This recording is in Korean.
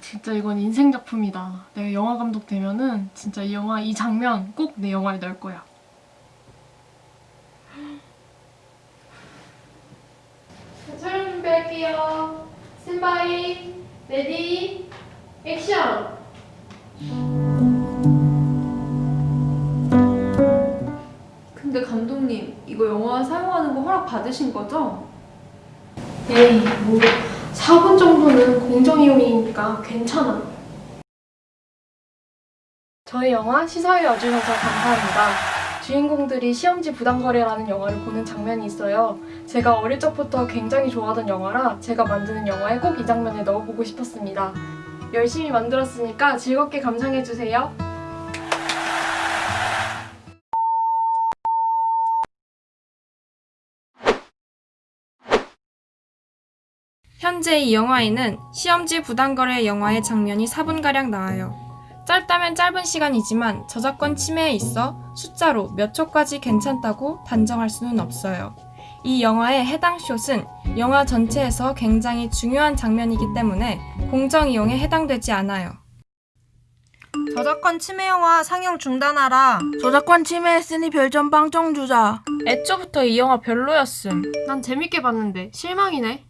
진짜 이건 인생 작품이다. 내가 영화 감독 되면은 진짜 이 영화 이 장면 꼭 내 영화에 넣을 거야. 촬영 준비할게요. 스탠바이, ready, 액션! 근데 감독님, 이거 영화 사용하는 거 허락 받으신 거죠? 에이, 뭐 4분 정도는 공정 이용이니까 괜찮아. 저희 영화 시사회 와주셔서 감사합니다. 주인공들이 시험지 부당거래라는 영화를 보는 장면이 있어요. 제가 어릴 적부터 굉장히 좋아하던 영화라 제가 만드는 영화에 꼭 이 장면을 넣어보고 싶었습니다. 열심히 만들었으니까 즐겁게 감상해주세요. 현재 이 영화에는 시험지 부당거래 영화의 장면이 4분가량 나와요. 짧다면 짧은 시간이지만 저작권 침해에 있어 숫자로 몇 초까지 괜찮다고 단정할 수는 없어요. 이 영화의 해당 숏은 영화 전체에서 굉장히 중요한 장면이기 때문에 공정 이용에 해당되지 않아요. 저작권 침해 영화 상영 중단하라. 저작권 침해했으니 별점 빵점 주자. 애초부터 이 영화 별로였음. 난 재밌게 봤는데 실망이네.